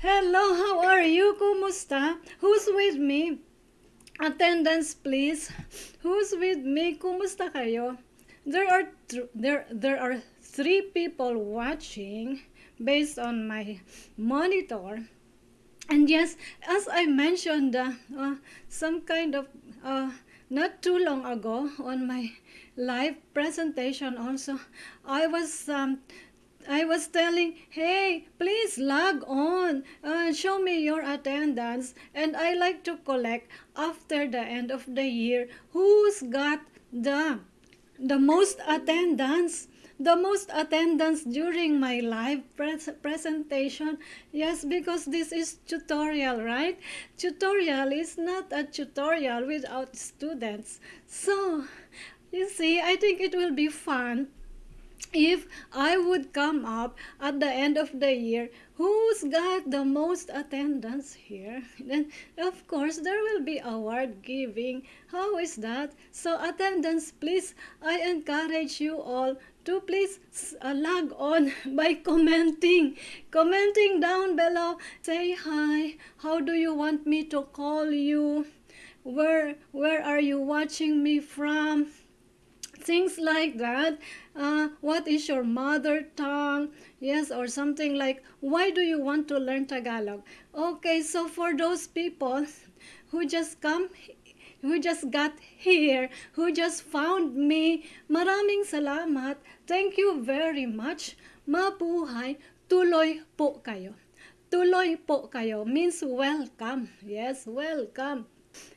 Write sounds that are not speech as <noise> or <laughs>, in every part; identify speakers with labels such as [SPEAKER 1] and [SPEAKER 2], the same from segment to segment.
[SPEAKER 1] Hello, how are you? Kumusta? Who's with me? Attendance, please. Who's with me? Kumusta kayo? There are there there are three people watching based on my monitor. And yes, as I mentioned, uh, uh, some kind of uh, not too long ago on my live presentation also, I was um, I was telling, hey, please log on, uh, show me your attendance, and I like to collect after the end of the year who's got the the most attendance the most attendance during my live pres presentation. Yes because this is tutorial right? Tutorial is not a tutorial without students. So you see i think it will be fun if I would come up at the end of the year, who's got the most attendance here? <laughs> Then, of course, there will be award giving. How is that? So, attendance, please, I encourage you all to please uh, log on <laughs> by commenting. Commenting down below. Say hi. How do you want me to call you? Where, where are you watching me from? Things like that. Uh, what is your mother tongue? Yes or something like why do you want to learn tagalog? Okay so for those people who just come who just got here who just found me maraming salamat. Thank you very much. Mabuhay. Tuloy po kayo. Tuloy po kayo. Means welcome. Yes welcome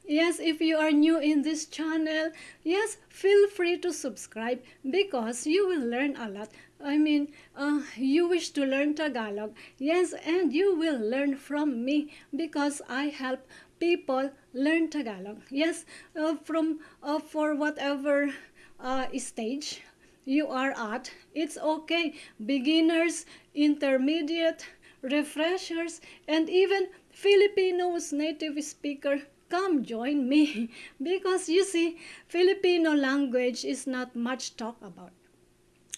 [SPEAKER 1] Yes, if you are new in this channel, yes, feel free to subscribe because you will learn a lot. I mean, uh, you wish to learn Tagalog. Yes, and you will learn from me because I help people learn Tagalog. Yes, uh, from uh, for whatever uh, stage you are at, it's okay. Beginners, intermediate, refreshers, and even Filipinos native speaker come join me. <laughs> Because you see Filipino language is not much talk about.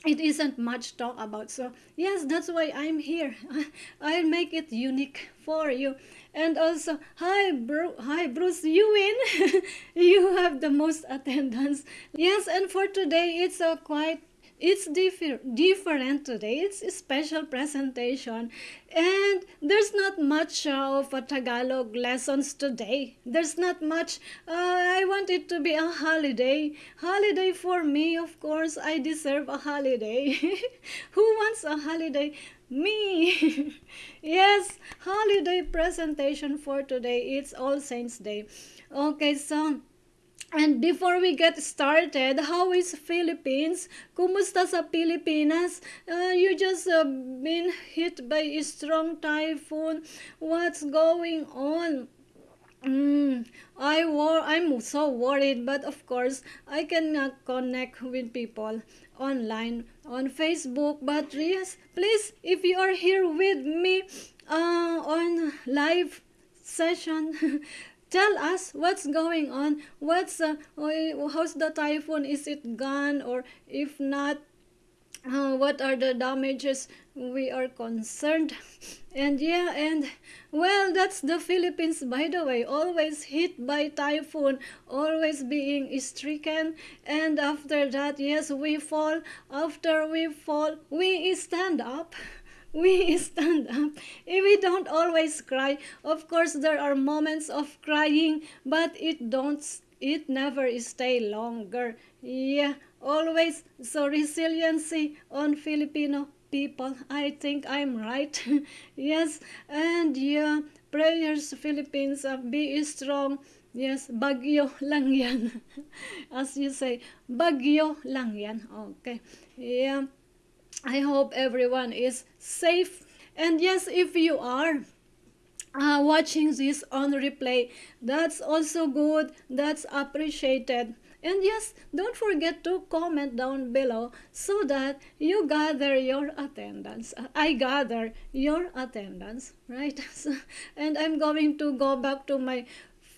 [SPEAKER 1] It isn't much talk about. So yes that's why i'm here. <laughs> I'll make it unique for you. And also hi bro hi bruce you win <laughs> you have the most attendance. Yes and for today it's a quite it's differ different today. It's a special presentation. And there's not much of a Tagalog lessons today. There's not much. Uh, I want it to be a holiday. Holiday for me, of course. I deserve a holiday. <laughs> Who wants a holiday? Me. <laughs> yes, holiday presentation for today. It's All Saints Day. Okay, so and before we get started, how is Philippines? Kumusta sa Pilipinas? Uh, you just uh, been hit by a strong typhoon. What's going on? Mm, I war I'm so worried, but of course I cannot connect with people online on Facebook. But yes, please, if you are here with me uh, on live session, <laughs> tell us what's going on. What's uh, how's the typhoon? Is it gone? Or if not uh, what are the damages we are concerned? <laughs> And yeah and well that's the philippines by the way. Always hit by typhoon always being stricken. And after that yes we fall. After we fall we stand up <laughs> we <laughs> stand up. We don't always cry. Of course, there are moments of crying, but it don't. It never stay longer. Yeah, always. So resiliency on Filipino people. I think I'm right. <laughs> yes, and yeah, prayers Philippines. Uh, be strong. Yes, bagyo <laughs> lang yan. As you say, bagyo lang yan. Okay. Yeah. I hope everyone is safe. And yes, if you are uh, watching this on replay, that's also good. That's appreciated. And yes, don't forget to comment down below so that you gather your attendance. I gather your attendance, right? <laughs> and I'm going to go back to my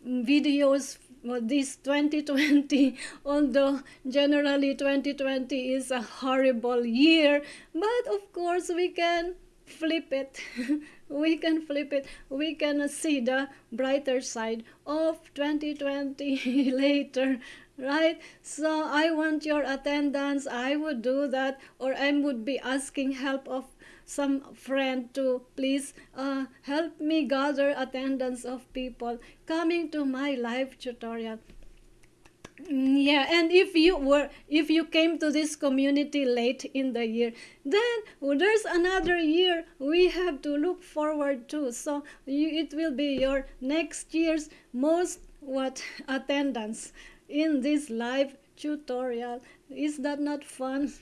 [SPEAKER 1] videos this 2020 <laughs> although generally 2020 is a horrible year but of course we can flip it. <laughs> We can flip it. We can see the brighter side of 2020 <laughs> later right? So i want your attendance. I would do that or i would be asking help of some friend to please uh, help me gather attendance of people coming to my live tutorial. Yeah and if you were if you came to this community late in the year then there's another year we have to look forward to. So you, it will be your next year's most what attendance in this live tutorial. Is that not fun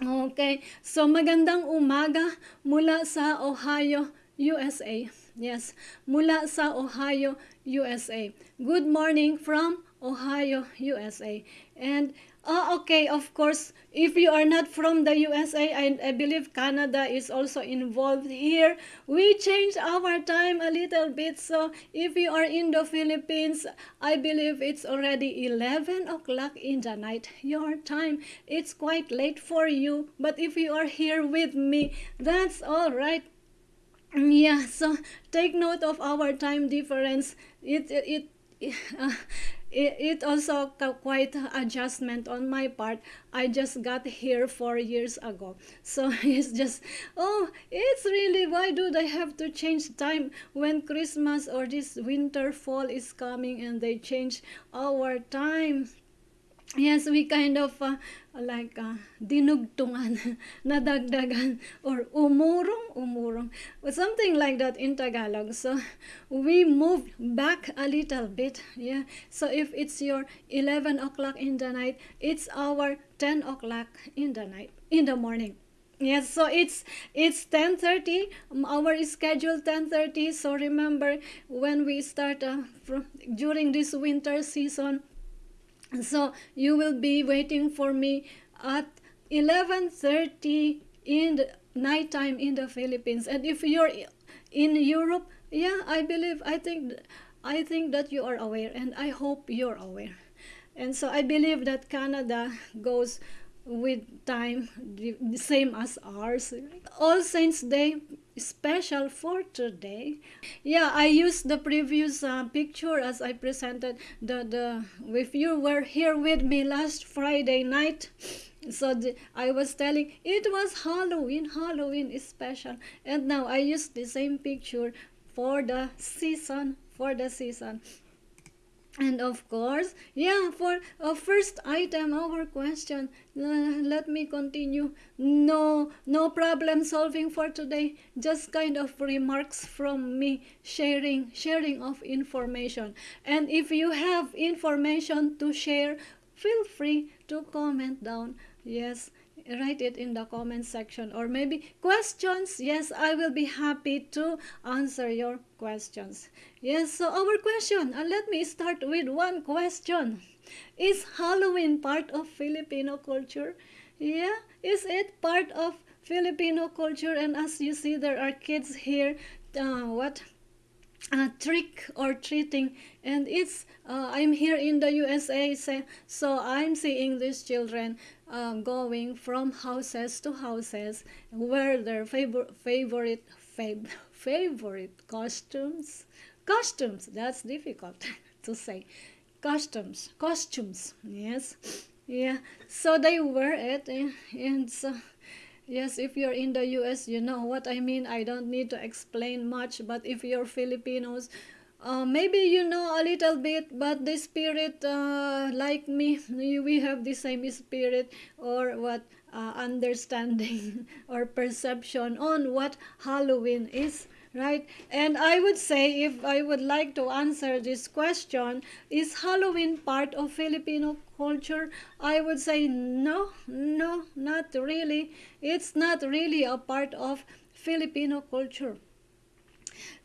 [SPEAKER 1] okay. So magandang umaga mula sa Ohio USA yes mula sa Ohio USA good morning from Ohio, USA. And uh, okay, of course, if you are not from the USA, I, I believe Canada is also involved here. We change our time a little bit. So if you are in the Philippines, I believe it's already 11 o'clock in the night. Your time, it's quite late for you. But if you are here with me, that's all right yeah so take note of our time difference it it, it uh, <laughs> it, it also quite adjustment on my part. I just got here four years ago. So <laughs> it's just oh it's really why do they have to change time when christmas or this winter fall is coming and they change our time yes we kind of uh, like uh, dinugtungan <laughs> nadagdagan or umurong umurong. Something like that in tagalog. So we moved back a little bit yeah. So if it's your 11 o'clock in the night it's our 10 o'clock in the night in the morning. Yes so it's it's 10:30 our schedule 10:30 so remember when we start uh, from, during this winter season so you will be waiting for me at 11.30 in the nighttime in the philippines. And if you're in europe yeah i believe i think i think that you are aware and i hope you're aware. And so i believe that canada goes with time the same as ours. All saints day special for today. Yeah i used the previous uh, picture as i presented the the if you were here with me last friday night. So the, i was telling it was halloween halloween is special. And now i use the same picture for the season for the season and of course yeah for a first item our question uh, let me continue. No no problem solving for today just kind of remarks from me sharing sharing of information. And if you have information to share feel free to comment down. Yes write it in the comment section or maybe questions. Yes i will be happy to answer your questions. Yes so our question and let me start with one question. Is halloween part of filipino culture? Yeah is it part of filipino culture? And as you see there are kids here uh, what uh, trick or treating. And it's uh, i'm here in the usa so i'm seeing these children um, going from houses to houses wear their favor favorite fav <laughs> favorite costumes costumes that's difficult <laughs> to say costumes costumes yes yeah so they wear it and, and so yes if you're in the us you know what i mean i don't need to explain much but if you're filipinos uh, maybe you know a little bit but the spirit uh, like me <laughs> we have the same spirit or what uh, understanding <laughs> or perception on what halloween is right? And i would say if i would like to answer this question is halloween part of filipino culture? I would say no no not really. It's not really a part of filipino culture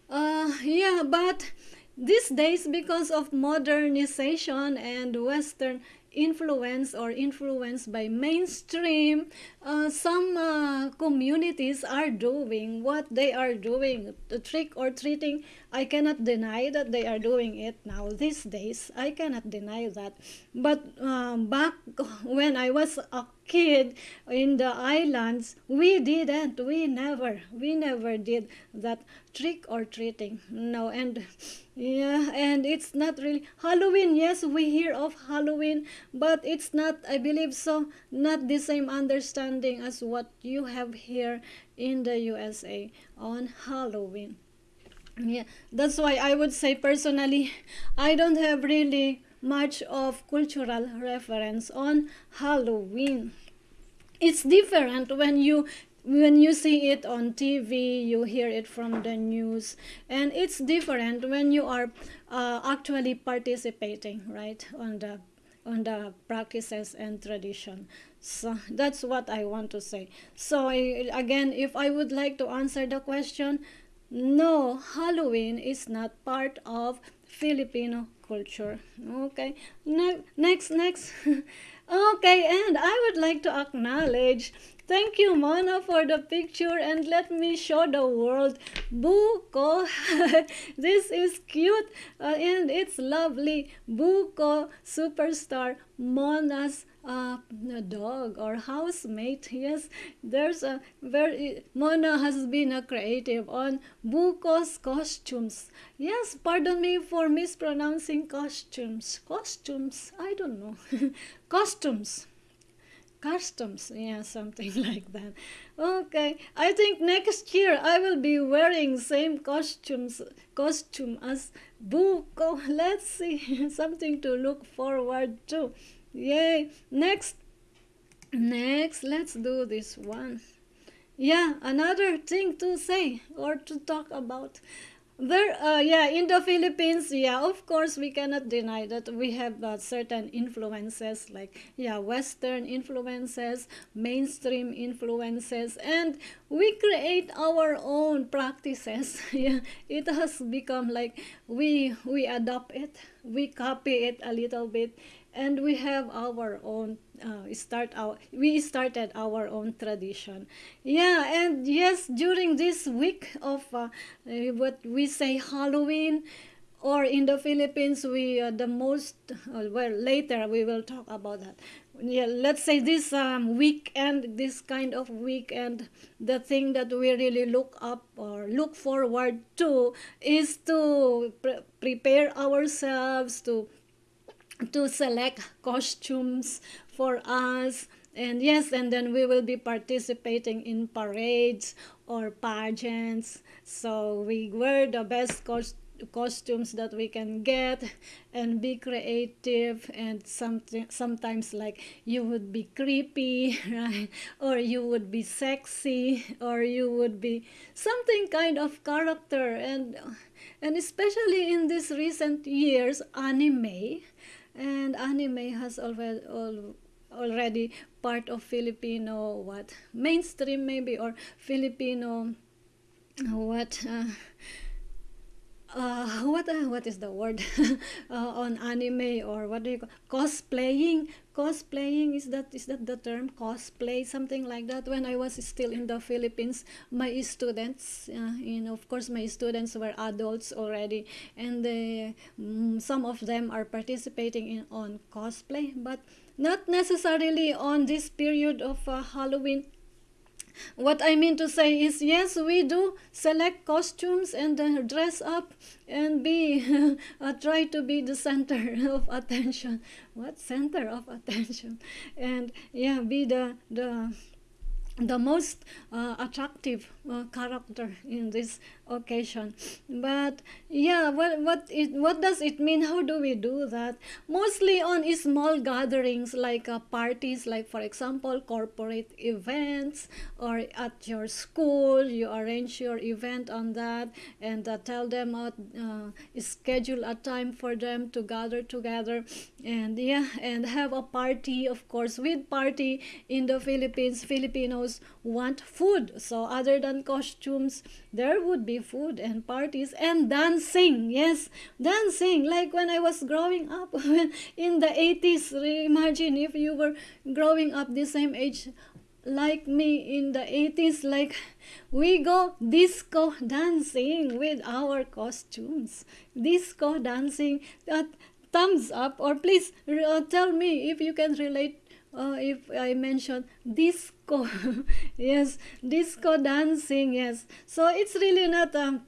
[SPEAKER 1] uh, yeah, but these days, because of modernization and Western influence or influenced by mainstream, uh, some uh, communities are doing what they are doing. The trick or treating, I cannot deny that they are doing it now these days. I cannot deny that. But um, back when I was a kid in the islands, we didn't. We never, we never did that trick or treating. No, and yeah, and it's not really Halloween. Yes, we hear of Halloween, but it's not, I believe so, not the same understanding as what you have here in the USA on Halloween. Yeah, that's why I would say personally, I don't have really much of cultural reference on Halloween. It's different when you when you see it on TV, you hear it from the news, and it's different when you are uh, actually participating, right, on the on the practices and tradition. So that's what I want to say. So again, if I would like to answer the question, no, Halloween is not part of Filipino culture. Okay, ne- next, next. <laughs> okay, and I would like to acknowledge Thank you, Mona, for the picture and let me show the world. Buko, <laughs> this is cute uh, and it's lovely. Buko, superstar, Mona's uh, dog or housemate. Yes, there's a very, Mona has been a creative on Buko's costumes. Yes, pardon me for mispronouncing costumes. Costumes, I don't know. <laughs> costumes customs yeah something <laughs> like that okay i think next year i will be wearing same costumes costume as buko <laughs> let's see something to look forward to yay. Next. Next let's do this one. Yeah another thing to say or to talk about. There, uh, yeah, in the Philippines, yeah, of course, we cannot deny that we have uh, certain influences like, yeah, Western influences, mainstream influences, and we create our own practices. <laughs> yeah, it has become like we we adopt it, we copy it a little bit, and we have our own uh, start our we started our own tradition. Yeah and yes during this week of uh, uh, what we say halloween or in the philippines we uh, the most uh, well later we will talk about that. Yeah let's say this um, weekend this kind of weekend the thing that we really look up or look forward to is to pre- prepare ourselves to to select costumes for us. And yes and then we will be participating in parades or pageants. So we wear the best costumes costumes that we can get and be creative and something sometimes like you would be creepy <laughs> right? Or you would be sexy or you would be something kind of character. And and especially in these recent years anime and anime has already already part of Filipino what mainstream maybe or Filipino what uh, uh, <laughs> what uh, what is the word? <laughs> Uh, on anime or what do you call cosplaying? Cosplaying is that is that the term? Cosplay something like that. When i was still in the philippines my students uh, you know of course my students were adults already and they, mm, some of them are participating in on cosplay but not necessarily on this period of uh, halloween what I mean to say is, yes, we do select costumes and uh, dress up and be <laughs> uh, try to be the center <laughs> of attention. What center of attention? And yeah, be the the the most uh, attractive character in this occasion. But yeah what what it what does it mean? How do we do that? Mostly on small gatherings like uh, parties like for example corporate events or at your school you arrange your event on that and uh, tell them uh, uh, schedule a time for them to gather together. And yeah and have a party of course with party in the philippines. Filipinos want food. So other than costumes. There would be food and parties and dancing yes dancing. Like when i was growing up <laughs> in the 80s imagine if you were growing up the same age like me in the 80s like we go disco dancing with our costumes. Disco dancing thumbs up or please uh, tell me if you can relate uh, if I mention disco, <laughs> yes, disco dancing, yes. So it's really not um,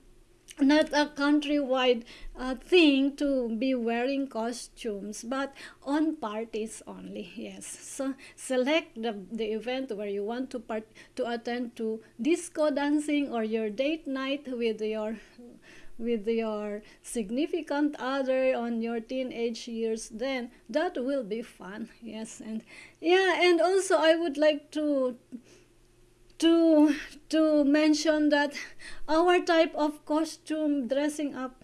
[SPEAKER 1] not a countrywide uh, thing to be wearing costumes but on parties only yes so select the, the event where you want to part to attend to disco dancing or your date night with your with your significant other on your teenage years then that will be fun yes and yeah and also i would like to to to mention that our type of costume dressing up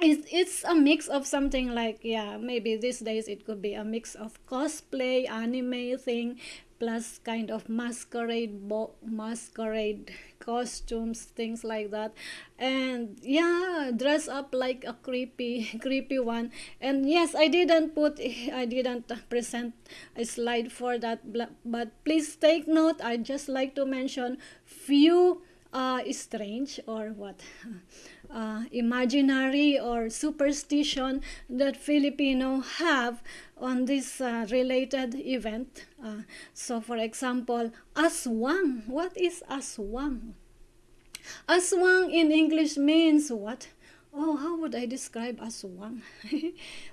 [SPEAKER 1] it's, it's a mix of something like yeah maybe these days it could be a mix of cosplay anime thing plus kind of masquerade bo- masquerade costumes things like that. And yeah dress up like a creepy <laughs> creepy one. And yes i didn't put i didn't present a slide for that but please take note i just like to mention few uh, strange or what <laughs> uh, imaginary or superstition that Filipino have on this uh, related event. Uh, so, for example, aswang. What is aswang? Aswang in English means what? Oh, how would I describe aswang? <laughs>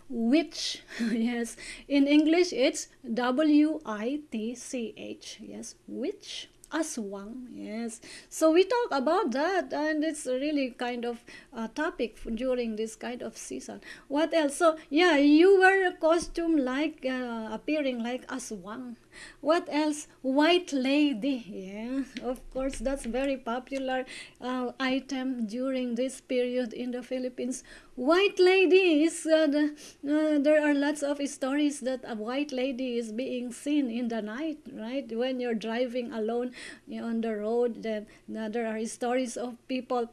[SPEAKER 1] Witch. <laughs> yes. In English, it's W I T C H. Yes, witch aswang yes. So we talk about that and it's really kind of a topic during this kind of season. What else? So yeah you wear a costume like uh, appearing like aswang what else? White lady yeah of course that's very popular uh, item during this period in the philippines. White lady is uh, the, uh, there are lots of stories that a white lady is being seen in the night right? When you're driving alone on the road then uh, there are stories of people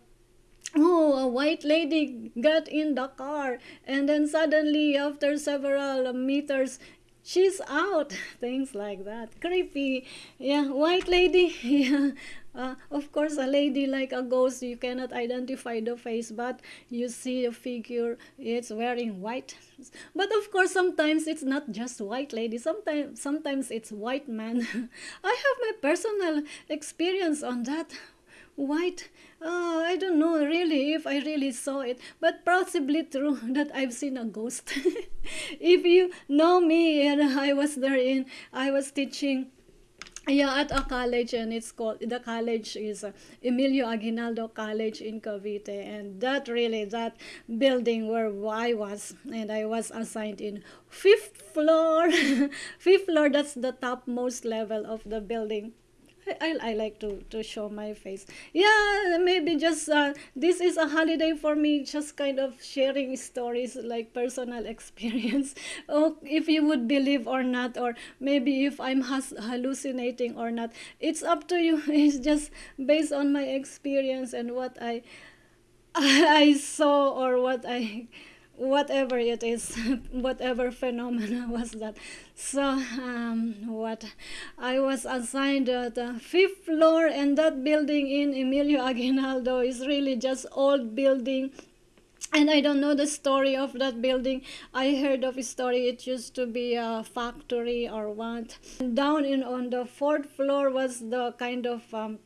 [SPEAKER 1] oh a white lady got in the car and then suddenly after several meters she's out. <laughs> Things like that. Creepy. Yeah white lady. <laughs> Yeah. Uh, of course a lady like a ghost you cannot identify the face but you see a figure. It's wearing white. But of course sometimes it's not just white lady. Sometimes sometimes it's white man. <laughs> I have my personal experience on that white? Uh, i don't know really if i really saw it but possibly true <laughs> that i've seen a ghost. <laughs> If you know me and i was there in i was teaching yeah at a college and it's called the college is uh, emilio aguinaldo college in cavite and that really that building where i was and i was assigned in fifth floor. <laughs> Fifth floor that's the topmost level of the building <laughs> I, I like to, to show my face. Yeah, maybe just uh, this is a holiday for me, just kind of sharing stories like personal <laughs> experience. oh, if you would believe or not, or maybe if I'm hallucinating or not, it's up to you. <laughs> It's just based on my experience and what I I saw or what I whatever it is <laughs> whatever phenomena <laughs> was that so um, what i was assigned at the fifth floor and that building in emilio aguinaldo is really just old building and I don't know the story of that building. I heard of a story. It used to be a factory or what. And down in on the fourth floor was the kind of um,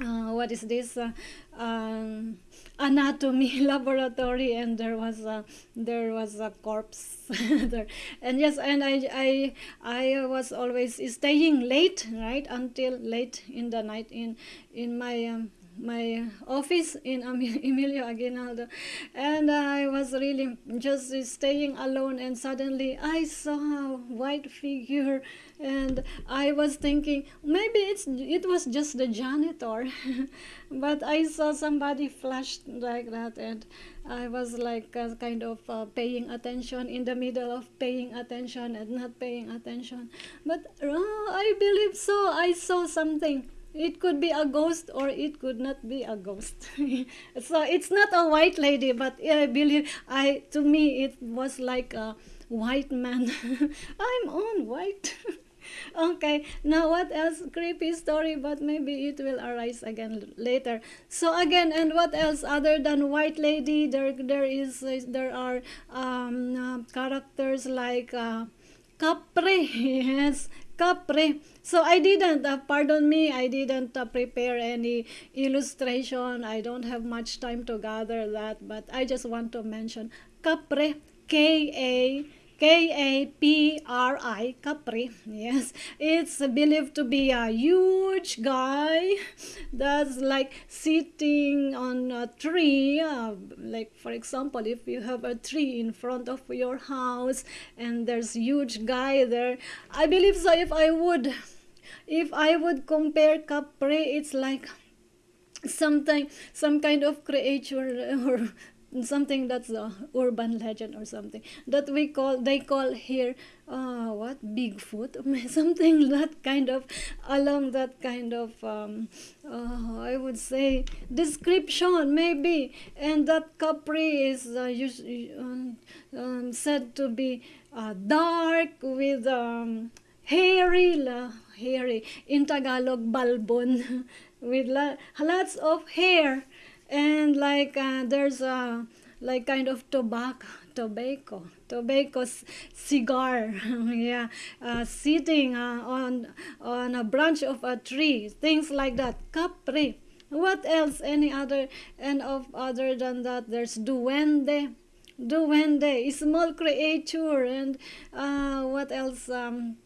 [SPEAKER 1] uh, what is this? Uh, um, anatomy <laughs> laboratory and there was a there was a corpse <laughs> there. And yes and I, I I was always staying late right until late in the night in in my um, my office in <laughs> Emilio Aguinaldo. And I was really just staying alone and suddenly I saw a white figure and I was thinking maybe it's it was just the janitor <laughs> but I saw somebody flashed like that and I was like uh, kind of uh, paying attention in the middle of paying attention and not paying attention. But uh, I believe so I saw something it could be a ghost or it could not be a ghost. <laughs> So it's not a white lady but i believe i to me it was like a white man. <laughs> I'm on white. <laughs> Okay now what else? Creepy story but maybe it will arise again later. So again and what else other than white lady? There there is there are um, uh, characters like uh, Kapre, yes, Kapre. So I didn't, uh, pardon me, I didn't uh, prepare any illustration. I don't have much time to gather that, but I just want to mention Kapre, K-A K-A-P-R-I, Capri. Yes, it's believed to be a huge guy that's like sitting on a tree. Uh, like for example, if you have a tree in front of your house and there's huge guy there, I believe so. If I would, if I would compare Capri, it's like something some kind of creature <laughs> or something that's a urban legend or something that we call they call here uh, what? Bigfoot? <laughs> Something that kind of along that kind of um, uh, i would say description maybe. And that capri is uh, um, um, said to be uh, dark with um, hairy hairy in tagalog balbon <laughs> with la, lots of hair and like uh, there's a like kind of tobacco tobacco tobacco cigar <laughs> yeah uh, sitting uh, on on a branch of a tree things like that capri what else any other and of other than that there's duende duende small creature and uh, what else um,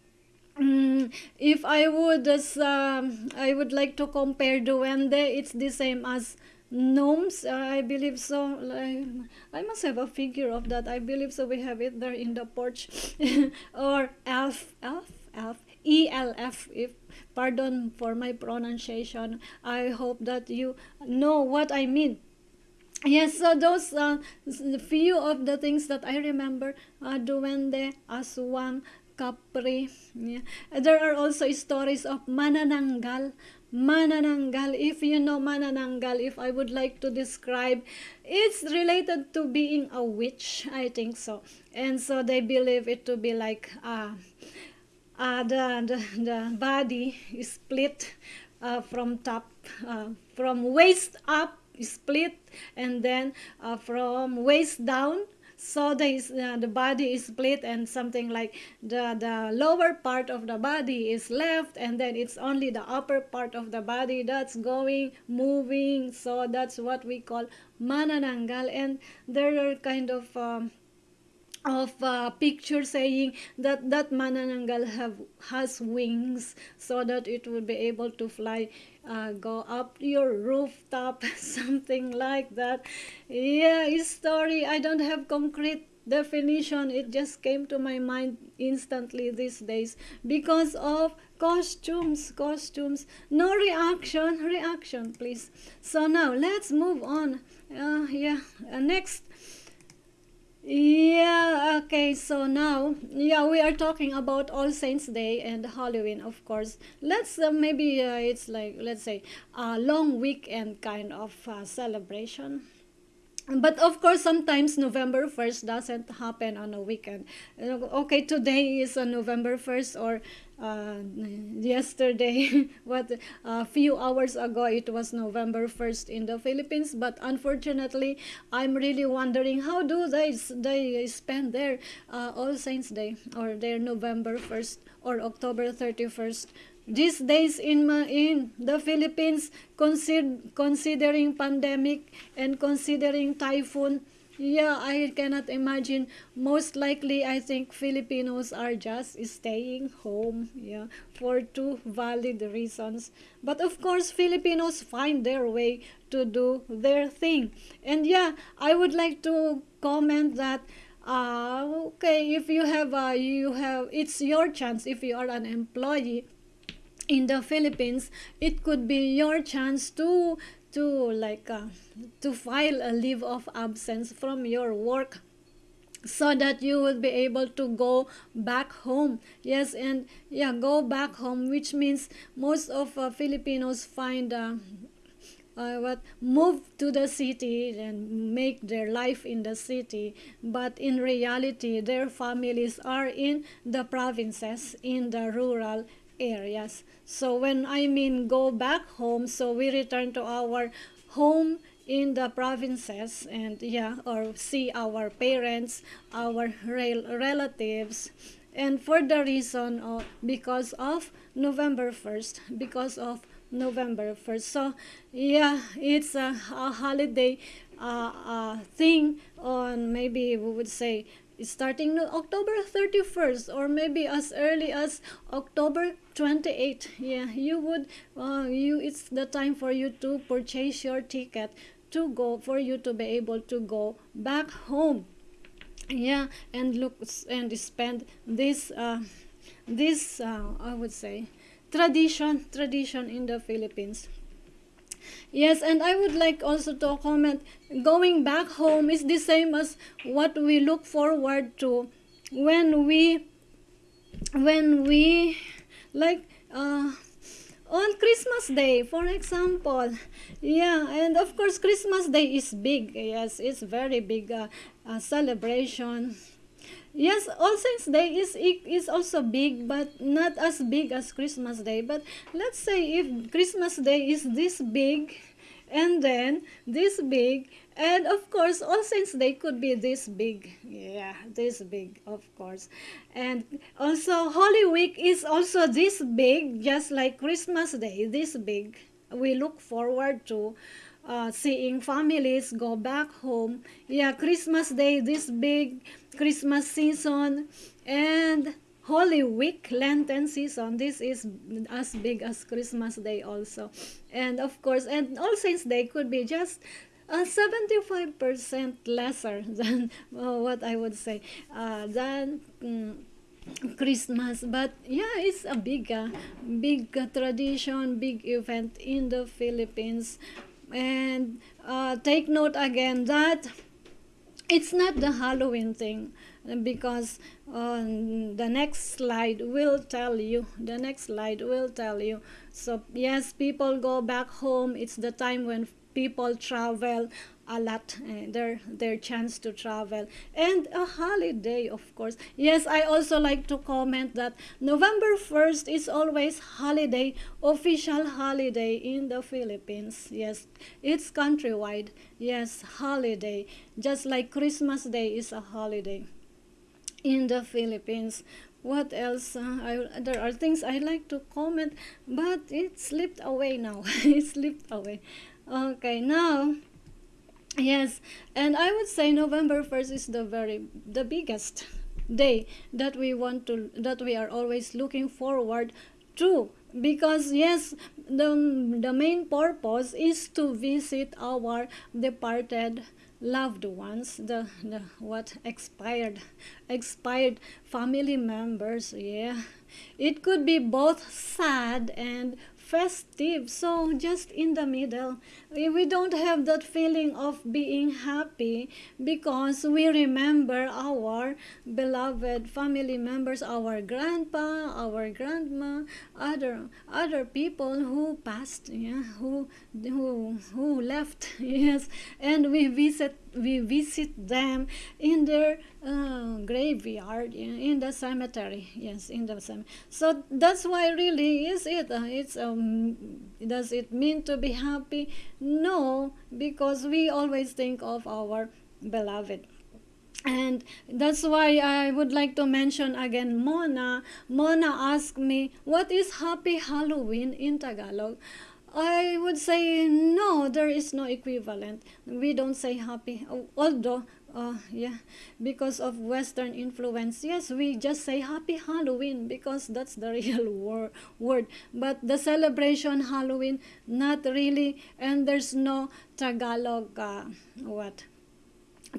[SPEAKER 1] Mm, if I would, as, um, I would like to compare duende. It's the same as gnomes i believe so I, I must have a figure of that i believe so we have it there in the porch <laughs> or elf elf elf elf if pardon for my pronunciation i hope that you know what i mean yes so those uh, few of the things that i remember uh, duende aswang capri yeah. there are also stories of manananggal Manananggal, if you know Manananggal, if I would like to describe, it's related to being a witch, I think so. And so they believe it to be like uh, uh, the, the, the body split uh, from top, uh, from waist up, split, and then uh, from waist down, so the, uh, the body is split and something like the, the lower part of the body is left and then it's only the upper part of the body that's going, moving. So that's what we call manananggal and there are kind of um, of uh, picture saying that that manananggal have has wings so that it will be able to fly uh, go up your rooftop <laughs> something like that. Yeah story. I don't have concrete definition. It just came to my mind instantly these days. Because of costumes costumes. No reaction reaction please. So now let's move on. Uh, yeah uh, next yeah, okay, so now, yeah, we are talking about All Saints Day and Halloween, of course. Let's uh, maybe uh, it's like, let's say, a long weekend kind of uh, celebration but of course sometimes november 1st doesn't happen on a weekend okay today is on november 1st or uh, yesterday <laughs> what a few hours ago it was november 1st in the philippines but unfortunately i'm really wondering how do they they spend their uh, all saints day or their november 1st or october 31st these days in in the Philippines consider, considering pandemic and considering typhoon yeah I cannot imagine. Most likely I think Filipinos are just staying home yeah for two valid reasons. But of course Filipinos find their way to do their thing. And yeah I would like to comment that uh, okay if you have uh, you have it's your chance. If you are an employee in the Philippines, it could be your chance to to like uh, to file a leave of absence from your work so that you will be able to go back home. Yes and yeah go back home which means most of uh, filipinos find uh, uh, what move to the city and make their life in the city. But in reality their families are in the provinces in the rural areas. So when I mean go back home, so we return to our home in the provinces and yeah, or see our parents, our rel relatives, and for the reason of because of November 1st because of November 1st so yeah it's a, a holiday uh, uh, thing on maybe we would say starting October 31st or maybe as early as October 28 yeah you would uh, you it's the time for you to purchase your ticket to go for you to be able to go back home. Yeah and look and spend this uh, this uh, I would say tradition tradition in the Philippines Yes, and I would like also to comment going back home is the same as what we look forward to when we when we like uh, on Christmas Day, for example. Yeah, and of course Christmas Day is big. Yes, it's very big uh, uh, celebration. Yes, All Saints Day is is also big, but not as big as Christmas Day. But let's say if Christmas Day is this big, and then this big, and of course All Saints Day could be this big. Yeah, this big, of course. And also Holy Week is also this big, just like Christmas Day, this big. We look forward to uh, seeing families go back home. Yeah, Christmas Day, this big Christmas season, and Holy Week, Lenten season. This is as big as Christmas Day also. And of course, and All Saints Day could be just uh, 75% lesser <laughs> than uh, what I would say, uh, than um, Christmas. But yeah, it's a big, uh, big uh, tradition, big event in the Philippines and uh, take note again that it's not the Halloween thing because uh, the next slide will tell you the next slide will tell you. So yes people go back home. It's the time when people travel a lot uh, their their chance to travel. And a holiday of course. Yes i also like to comment that november 1st is always holiday official holiday in the philippines. Yes it's countrywide. Yes holiday. Just like christmas day is a holiday in the philippines. What else? Uh, I, there are things i like to comment but it slipped away now. <laughs> It slipped away. Okay now Yes, and I would say November 1st is the very the biggest day that we want to that we are always looking forward to. Because yes the the main purpose is to visit our departed loved ones the, the what expired expired family members yeah. It could be both sad and festive so just in the middle we don't have that feeling of being happy because we remember our beloved family members our grandpa our grandma other other people who passed yeah who who who left <laughs> yes and we visit we visit them in their uh, graveyard in the cemetery yes in the cemetery so that's why really is it uh, it's um does it mean to be happy no because we always think of our beloved and that's why I would like to mention again Mona. Mona asked me, what is Happy Halloween in Tagalog? I would say no, there is no equivalent. We don't say happy, although, uh, yeah, because of Western influence. Yes, we just say happy Halloween because that's the <laughs> real wor- word. But the celebration Halloween, not really, and there's no Tagalog, uh, what?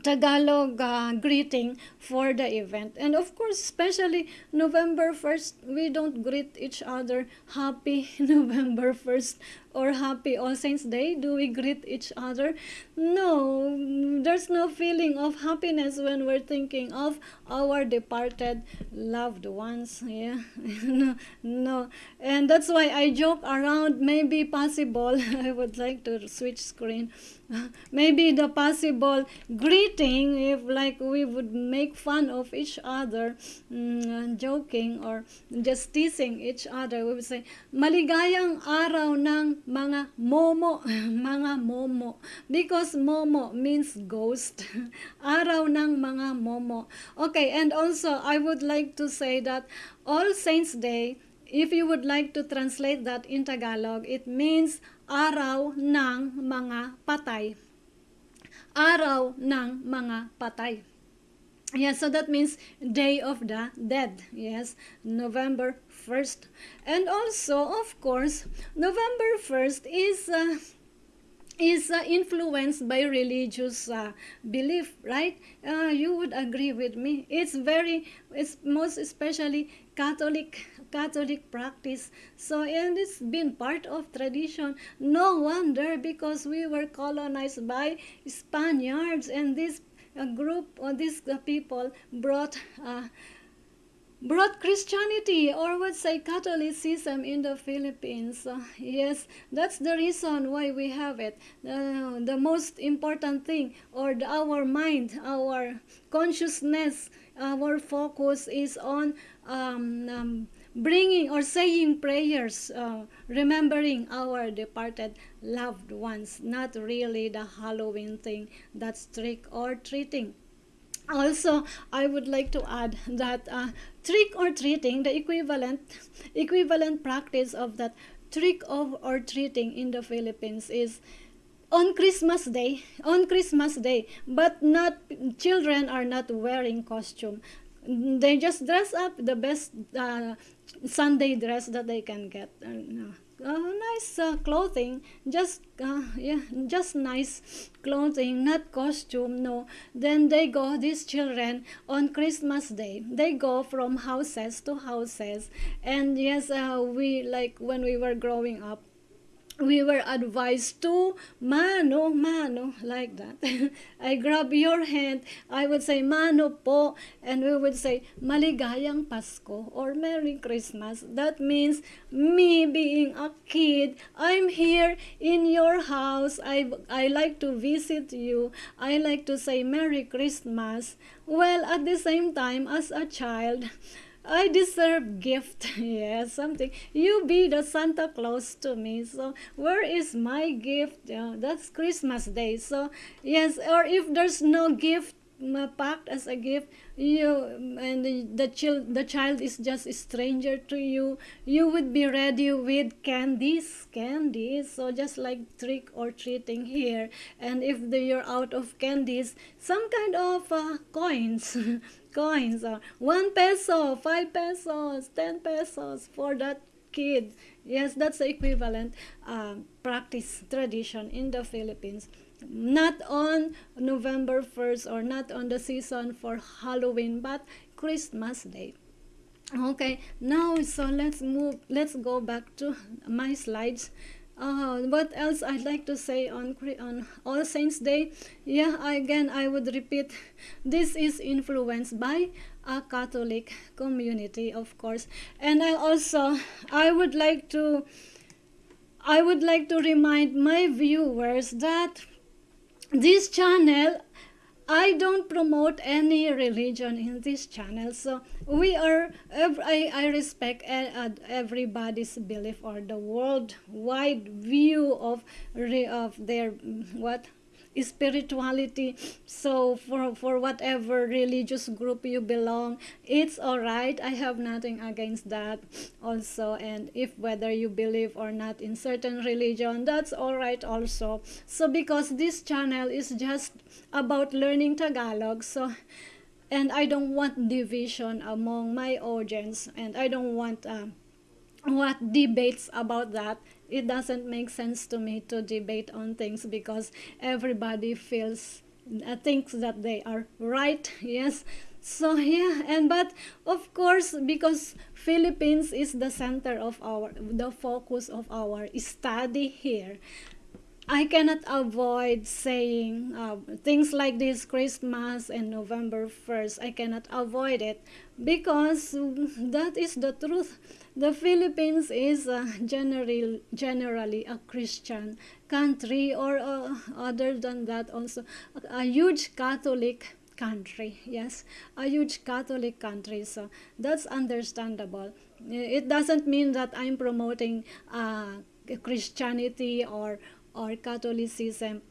[SPEAKER 1] Tagalog uh, greeting for the event. And of course, especially November 1st, we don't greet each other happy <laughs> November 1st or happy All Saints Day? Do we greet each other? No, there's no feeling of happiness when we're thinking of our departed loved ones. Yeah, <laughs> no, no. And that's why I joke around, maybe possible, <laughs> I would like to switch screen. <laughs> maybe the possible greeting if like we would make fun of each other mm, joking or just teasing each other we would say maligayang araw ng ng mga momo, <laughs> mga momo. Because momo means ghost. <laughs> Araw ng mga momo. Okay, and also I would like to say that All Saints Day, if you would like to translate that in Tagalog, it means araw ng mga patay. Araw ng mga patay. Yes, so that means Day of the Dead. Yes, November 1st. And also, of course, November 1st is uh, is uh, influenced by religious uh, belief, right? Uh, you would agree with me. It's very, it's most especially Catholic Catholic practice. So, and it's been part of tradition. No wonder because we were colonized by Spaniards, and this uh, group or these uh, people brought. Brought Christianity or would say Catholicism in the Philippines. Uh, <laughs> yes, that's the reason why we have it. Uh, the most important thing, or the, our mind, our consciousness, our focus is on um, um, bringing or saying prayers, uh, remembering our departed loved ones, not really the Halloween thing that's trick or treating also i would like to add that uh, trick or treating the equivalent equivalent practice of that trick of or treating in the philippines is on christmas day on christmas day but not children are not wearing costume. They just dress up the best uh, sunday dress that they can get uh, uh, nice uh, clothing. Just uh, yeah just nice clothing not costume no. Then they go these children on christmas day they go from houses to houses. And yes uh, we like when we were growing up we were advised to mano mano like that. <laughs> I grab your hand i would say mano po and we would say maligayang pasko or merry christmas. That means me being a kid i'm here in your house. I i like to visit you. I like to say merry christmas. Well at the same time as a child I deserve gift. <laughs> yes, something. You be the Santa Claus to me. So where is my gift? Yeah, that's Christmas Day. So yes, or if there's no gift packed as a gift you and the, the child the child is just a stranger to you. You would be ready with candies candies. So just like trick or treating here. And if you're out of candies some kind of uh, coins <laughs> coins are one peso five pesos ten pesos for that kid. Yes that's the equivalent uh, practice tradition in the philippines not on November 1st or not on the season for Halloween, but Christmas Day. Okay, now so let's move, let's go back to my slides. Uh, what else I'd like to say on on All Saints Day? Yeah, again I would repeat, this is influenced by a Catholic community, of course, and I also I would like to I would like to remind my viewers that this channel I don't promote any religion in this channel. So we are, I, I respect uh, uh, everybody's belief or the worldwide view of, of their, what, spirituality. So for for whatever religious group you belong it's all right i have nothing against that also. And if whether you believe or not in certain religion that's all right also. So because this channel is just about learning tagalog so and i don't want division among my audience and i don't want um, what debates about that it doesn't make sense to me to debate on things because everybody feels uh, thinks that they are right <laughs> yes so yeah and but of course because philippines is the center of our the focus of our study here I cannot avoid saying uh, things like this Christmas and November 1st. I cannot avoid it because that is the truth. The Philippines is uh, generally, generally a Christian country or uh, other than that also a huge Catholic country. Yes, a huge Catholic country. So that's understandable. It doesn't mean that I'm promoting uh, Christianity or or Catholicism.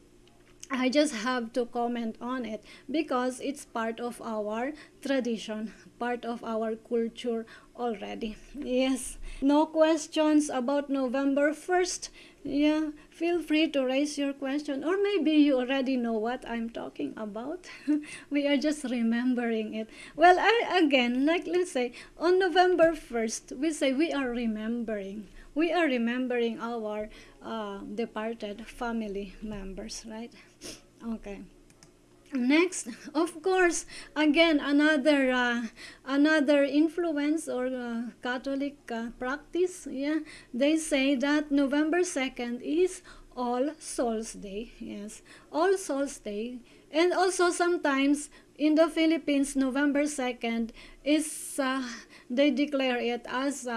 [SPEAKER 1] I just have to comment on it because it's part of our tradition, part of our culture already. Yes, no questions about November 1st. Yeah, feel free to raise your question, or maybe you already know what I'm talking about. <laughs> we are just remembering it. Well, I, again, like let's say on November 1st, we say we are remembering. We are remembering our uh, departed family members, right? Okay. Next, of course, again another uh, another influence or uh, Catholic uh, practice. Yeah, they say that November second is All Souls Day. Yes, All Souls Day, and also sometimes in the Philippines, November second is uh, they declare it as.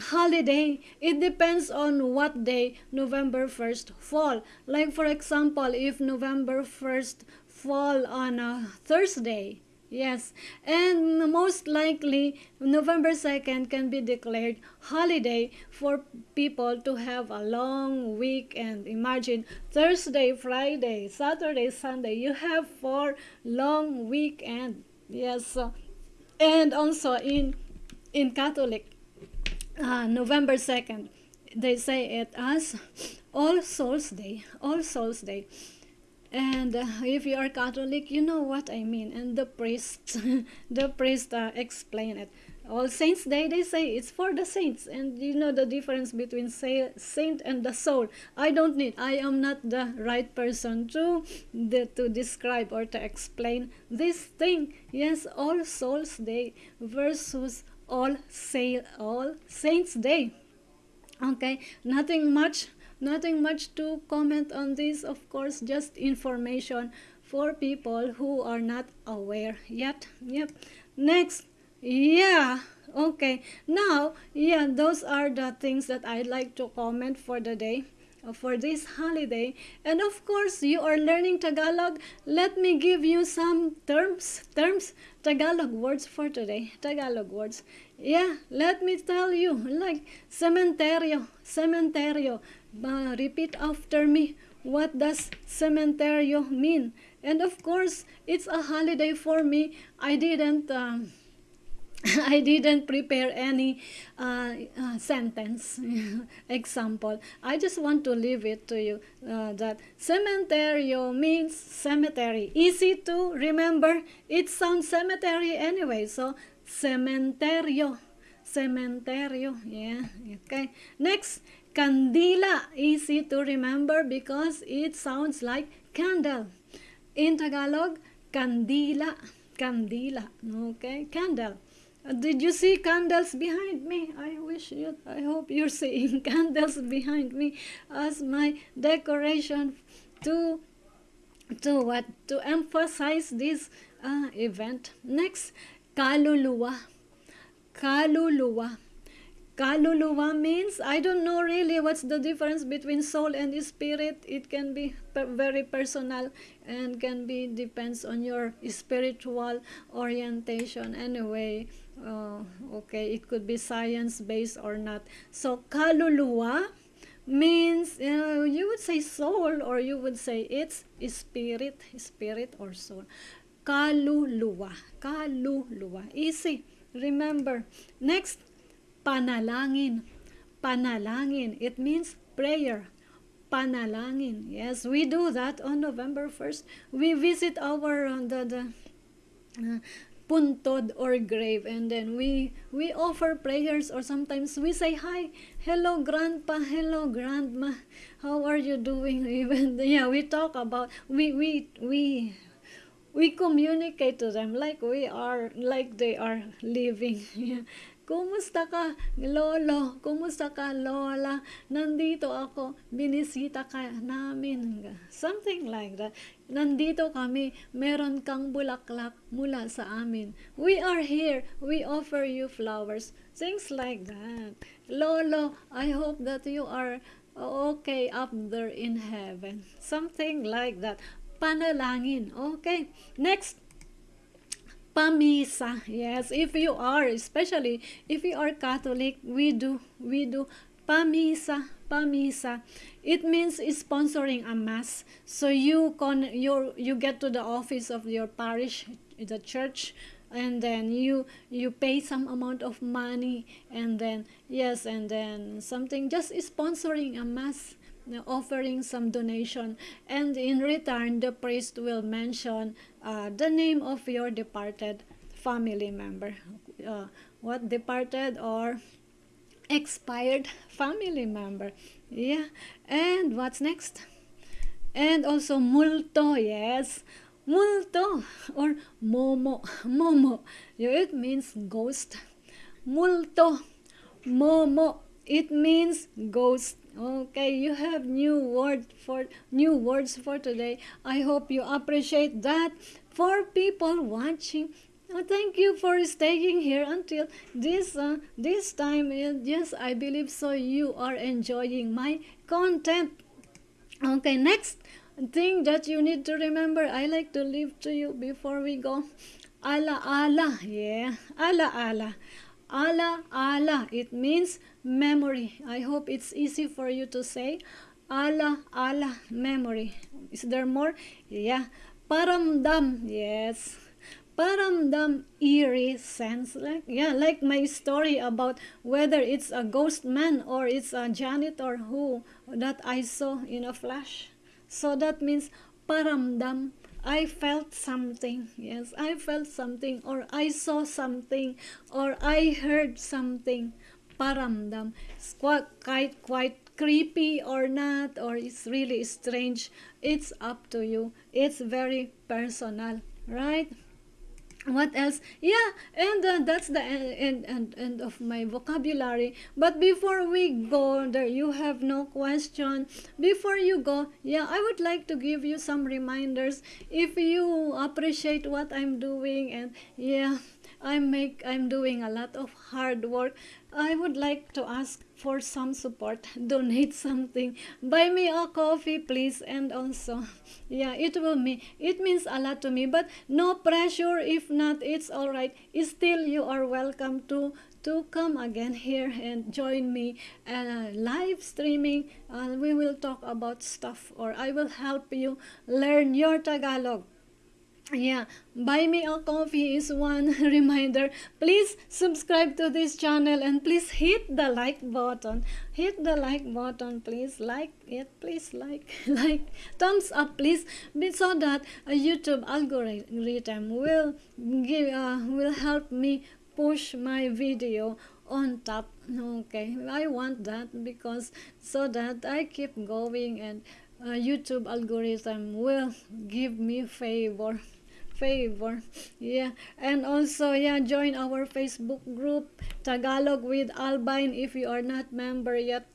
[SPEAKER 1] Holiday. It depends on what day november 1st fall. Like for example if november 1st fall on a thursday yes. And most likely november 2nd can be declared holiday for people to have a long weekend imagine thursday friday saturday sunday you have four long weekend yes. And also in in catholic uh, November 2nd. They say it as All Souls Day. All Souls Day. And uh, if you are Catholic, you know what I mean. And the priest, <laughs> the priest uh, explain it. All Saints Day, they say it's for the saints. And you know the difference between say, saint and the soul. I don't need, I am not the right person to, the, to describe or to explain this thing. Yes, All Souls Day versus all say all saints day. Okay nothing much nothing much to comment on this. Of course just information for people who are not aware yet. Yep. Next. Yeah. Okay. Now yeah those are the things that i'd like to comment for the day for this holiday. And of course you are learning tagalog. Let me give you some terms terms tagalog words for today. Tagalog words. Yeah let me tell you like cementerio cementerio. Uh, repeat after me. What does cementerio mean? And of course it's a holiday for me. I didn't um, <laughs> I didn't prepare any uh, uh, sentence <laughs> example. I just want to leave it to you uh, that cementerio means cemetery. Easy to remember. It sounds cemetery anyway. So cementerio. Cementerio. Yeah. Okay. Next, candila. Easy to remember because it sounds like candle. In Tagalog, candila. Candila. Okay. Candle. Did you see candles behind me? I wish you, I hope you're seeing <laughs> candles behind me as my decoration to, to what? To emphasize this uh, event. Next, kaluluwa. Kaluluwa. Kaluluwa means, I don't know really what's the difference between soul and spirit. It can be very personal and can be, depends on your spiritual orientation. Anyway, uh, okay, it could be science-based or not. So, kaluluwa means, uh, you would say soul or you would say it's spirit, spirit or soul. Kaluluwa, kaluluwa. Easy. Remember. Next, panalangin. Panalangin. It means prayer. Panalangin. Yes, we do that on November 1st. We visit our uh, the, the uh, puntod or grave. And then we we offer prayers or sometimes we say hi hello grandpa hello grandma. How are you doing? <laughs> Even yeah we talk about we we we we communicate to them like we are like they are living <laughs> Kumusta ka, lolo? Kumusta ka, lola? Nandito ako, binisita ka namin. Something like that. Nandito kami, meron kang bulaklak mula sa amin. We are here, we offer you flowers. Things like that. Lolo, I hope that you are okay up there in heaven. Something like that. Panalangin. Okay. Next pamisa. Yes, if you are, especially if you are Catholic, we do we do pamisa, pamisa. It means sponsoring a mass. So you con you you get to the office of your parish, the church, and then you you pay some amount of money and then yes and then something just sponsoring a mass offering some donation. And in return the priest will mention uh, the name of your departed family member. Uh, what departed or expired family member. Yeah. And what's next? And also multo yes. Multo or momo momo. Yeah, it means ghost. Multo momo. It means ghost okay you have new word for new words for today i hope you appreciate that for people watching Oh, thank you for staying here until this uh, this time. Yes, I believe so. You are enjoying my content. Okay, next thing that you need to remember. I like to leave to you before we go. Allah, Allah, yeah, Allah, Allah, Ala ala, it means memory. I hope it's easy for you to say. Ala ala, memory. Is there more? Yeah. Paramdam, yes paramdam eerie sense like yeah like my story about whether it's a ghost man or it's a janitor who that i saw in a flash so that means paramdam I felt something. Yes, I felt something, or I saw something, or I heard something. Paramdam. It's quite, quite, creepy or not, or it's really strange. It's up to you. It's very personal, right? what else yeah and uh, that's the end, end, end of my vocabulary but before we go there you have no question before you go yeah i would like to give you some reminders if you appreciate what i'm doing and yeah i make i'm doing a lot of hard work I would like to ask for some support. Donate something. Buy me a coffee, please. And also, <laughs> yeah, it will me. It means a lot to me. But no pressure. If not, it's all right. Still, you are welcome to to come again here and join me uh, live streaming. Uh, we will talk about stuff, or I will help you learn your Tagalog yeah buy me a coffee is one <laughs> reminder. Please subscribe to this channel and please hit the like button. Hit the like button please. Like it please. Like <laughs> like. Thumbs up please. So that a youtube algorithm will give uh, will help me push my video on top. Okay i want that because so that i keep going and uh, youtube algorithm will give me favor favor. Yeah. And also yeah join our facebook group tagalog with albine if you are not member yet.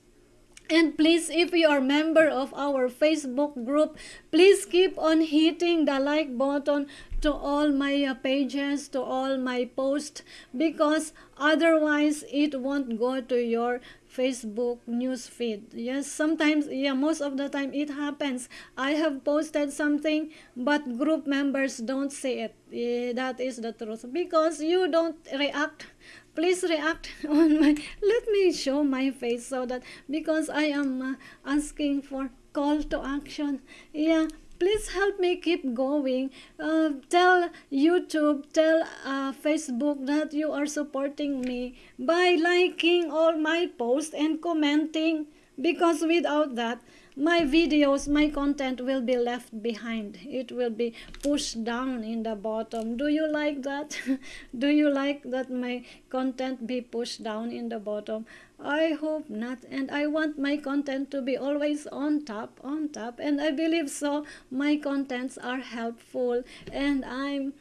[SPEAKER 1] And please, if you are member of our Facebook group, please keep on hitting the like button to all my uh, pages, to all my posts, because otherwise it won't go to your Facebook news feed. Yes, sometimes, yeah, most of the time it happens. I have posted something, but group members don't see it. Yeah, that is the truth. Because you don't react please react <laughs> on my let me show my face so that because i am uh, asking for call to action yeah please help me keep going. Uh, tell youtube tell uh, facebook that you are supporting me by liking all my posts and commenting. Because without that my videos my content will be left behind. It will be pushed down in the bottom. Do you like that? <laughs> Do you like that my content be pushed down in the bottom? I hope not and i want my content to be always on top on top. And i believe so my contents are helpful. And i'm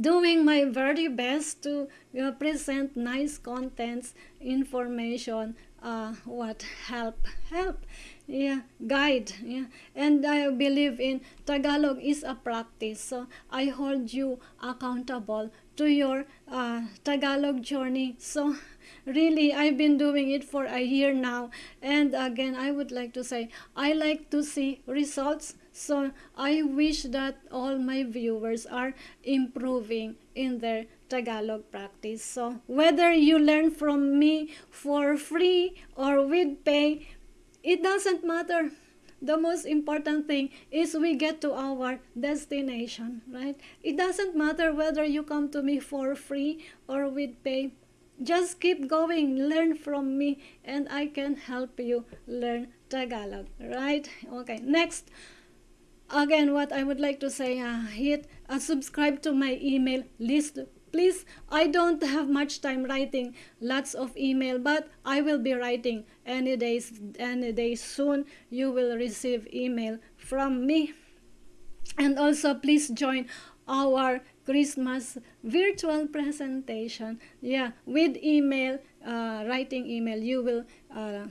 [SPEAKER 1] doing my very best to uh, present nice contents information uh, what help help yeah guide yeah. And i believe in tagalog is a practice so i hold you accountable to your uh, tagalog journey. So really i've been doing it for a year now. And again i would like to say i like to see results. So i wish that all my viewers are improving in their Tagalog practice. So whether you learn from me for free or with pay, it doesn't matter. The most important thing is we get to our destination, right? It doesn't matter whether you come to me for free or with pay. Just keep going, learn from me, and I can help you learn Tagalog, right? Okay, next again what i would like to say uh, hit uh, subscribe to my email list please i don't have much time writing lots of email but i will be writing. Any days any day soon you will receive email from me. And also please join our christmas virtual presentation. Yeah with email uh, writing email you will uh,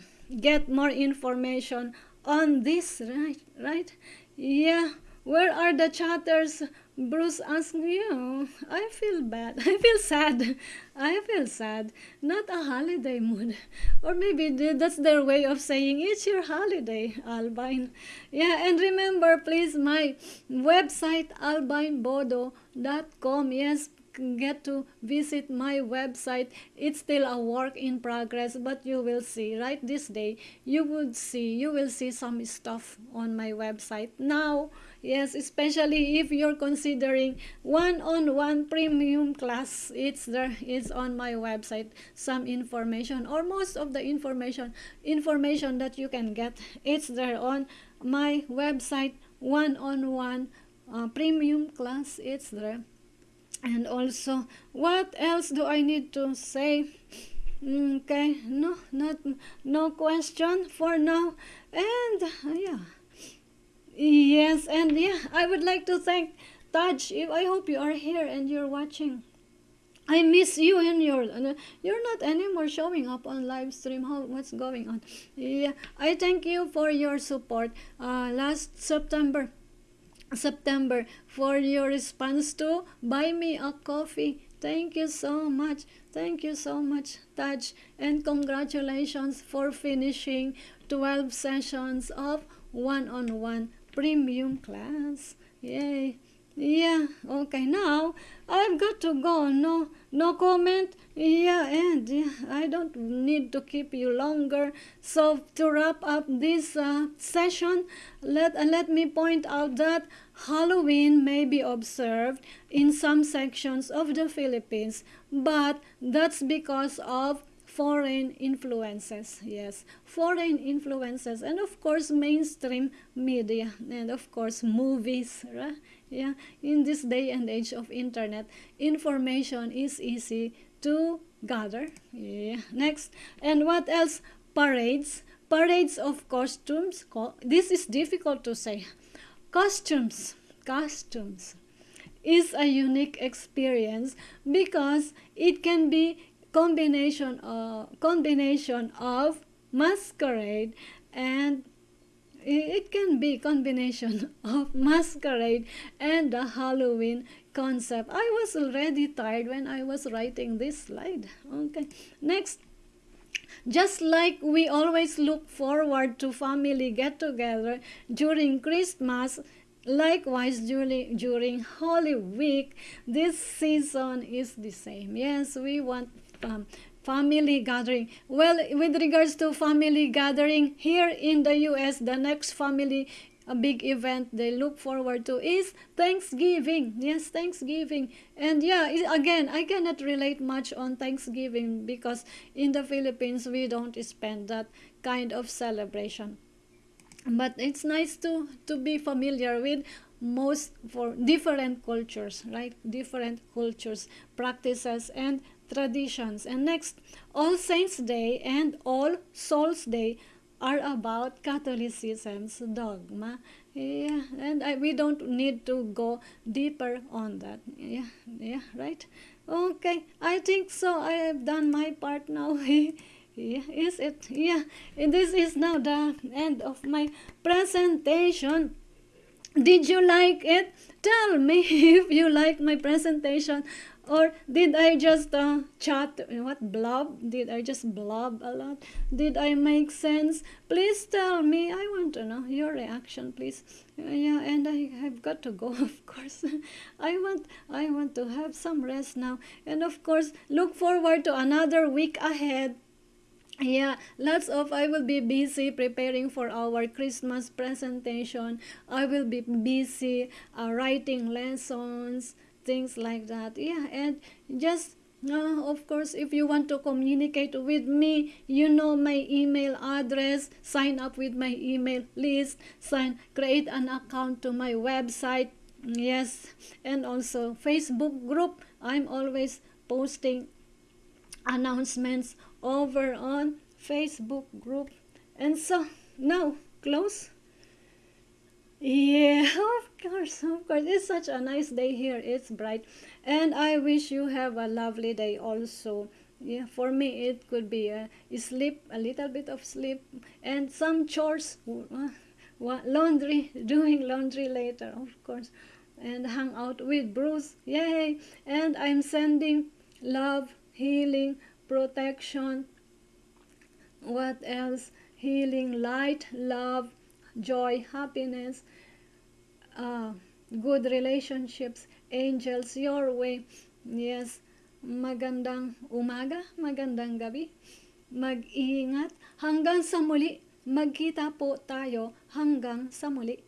[SPEAKER 1] get more information on this right right? Yeah, where are the chatters? Bruce asked you. Oh, I feel bad. <laughs> I feel sad. <laughs> I feel sad. Not a holiday mood. <laughs> Or maybe that's their way of saying it's your holiday, Albine. Yeah, and remember, please, my website, albinebodo.com. Yes, get to visit my website it's still a work in progress but you will see right this day you would see you will see some stuff on my website now yes especially if you're considering one-on-one premium class it's there it's on my website. Some information or most of the information information that you can get it's there on my website. One-on-one uh, premium class it's there. And also what else do i need to say? Okay no not no question for now. And uh, yeah yes and yeah i would like to thank taj i hope you are here and you're watching I miss you and your uh, you're not anymore showing up on live stream. How what's going on? Yeah, I thank you for your support. Uh, last September, September for your response to buy me a coffee. Thank you so much. Thank you so much, Taj. And congratulations for finishing 12 sessions of one-on-one -on -one premium class. Yay. Yeah, okay, now I've got to go. No, no comment. Yeah, and yeah, I don't need to keep you longer. So to wrap up this uh, session, let uh, let me point out that Halloween may be observed in some sections of the Philippines, but that's because of foreign influences yes. Foreign influences and of course mainstream media and of course movies right? yeah. In this day and age of internet information is easy to gather. Yeah. Next. And what else? Parades. Parades of costumes this is difficult to say. Costumes. Costumes is a unique experience because it can be combination of uh, combination of masquerade and it can be combination <laughs> of masquerade and the Halloween concept. I was already tired when I was writing this slide. Okay, next. Just like we always look forward to family get-together during Christmas, likewise during, during Holy Week, this season is the same. Yes, we want um, family gathering. Well, with regards to family gathering, here in the US, the next family a big event they look forward to is Thanksgiving. Yes, Thanksgiving. And yeah, again, I cannot relate much on Thanksgiving because in the Philippines we don't spend that kind of celebration. But it's nice to to be familiar with most for different cultures, right? Different cultures, practices and traditions. And next, All Saints Day and All Souls Day are about Catholicism's dogma. Yeah, and I, we don't need to go deeper on that. Yeah, yeah, right? Okay, I think so. I have done my part now. <laughs> yeah, is it? Yeah, this is now the end of my presentation. Did you like it? Tell me <laughs> if you like my presentation Or did I just uh, chat, what, blob? Did I just blob a lot? Did I make sense? Please tell me. I want to know your reaction, please. Uh, yeah, and I have got to go, <laughs> of course. I want, I want to have some rest now. And of course, look forward to another week ahead yeah lots of i will be busy preparing for our christmas presentation i will be busy uh, writing lessons things like that yeah and just uh, of course if you want to communicate with me you know my email address sign up with my email list sign create an account to my website yes and also facebook group i'm always posting announcements over on Facebook group. And so now close. Yeah, <laughs> of course, of course. It's such a nice day here. It's bright. And I wish you have a lovely day also. Yeah, for me it could be a sleep, a little bit of sleep, and some chores, laundry, <laughs> doing laundry later, of course, and hang out with Bruce. Yay! And I'm sending love, healing, protection, what else? Healing, light, love, joy, happiness, uh, good relationships, angels your way. Yes, magandang umaga, magandang gabi. Mag-iingat. Hanggang sa muli. Magkita po tayo hanggang sa muli.